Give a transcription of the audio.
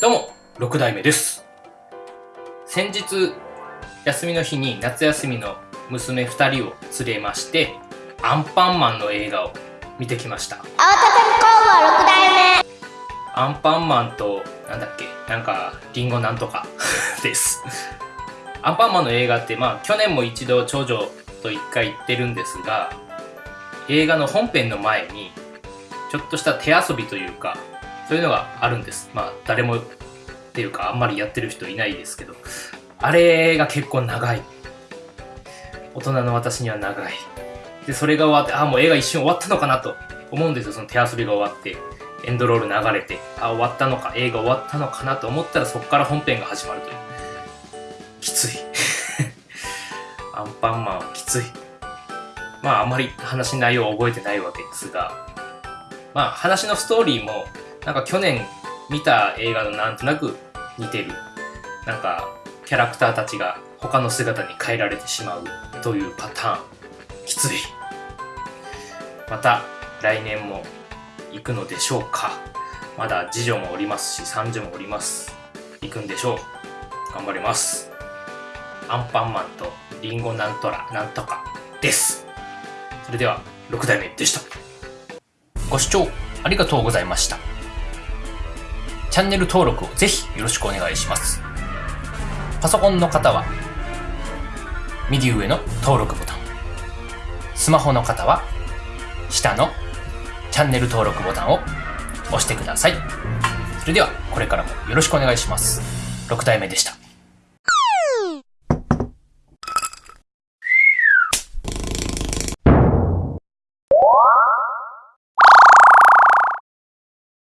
6代目です。先日休みの日に夏休みの娘2人を連れましてアンパンマンの映画を見てきました。青田工は6代目。アンパンマンとなんだっけなんかリンゴなんとか です。アンパンマンの映画ってまあ去年も一度長女と一回行ってるんですが映画の本編の前にちょっとした手遊びというかそういうのがあるんです。まあ誰もっていうかあんまりやってる人いないですけど。あれが結構長い。大人の私には長い。でそれが終わってあもう映画一瞬終わったのかなと思うんですよ。その手遊びが終わってエンドロール流れてあ終わったのか映画終わったのかなと思ったらそこから本編が始まるという。きつい。アンパンマンはきつい。まああんまり話の内容は覚えてないわけですが。まあ話のストーリーもなんか去年見た映画のなんとなく似てる。なんかキャラクターたちが他の姿に変えられてしまうというパターン。きつい。また来年も行くのでしょうか。まだ次女もおりますし三女もおります。行くんでしょう。頑張ります。アンパンマンとリンゴなんとらなんとかです。それでは6代目でした。ご視聴ありがとうございました。チャンネル登録をぜひよろしくお願いします。パソコンの方は右上の登録ボタン。スマホの方は下のチャンネル登録ボタンを押してください。それではこれからもよろしくお願いします。6代目でした。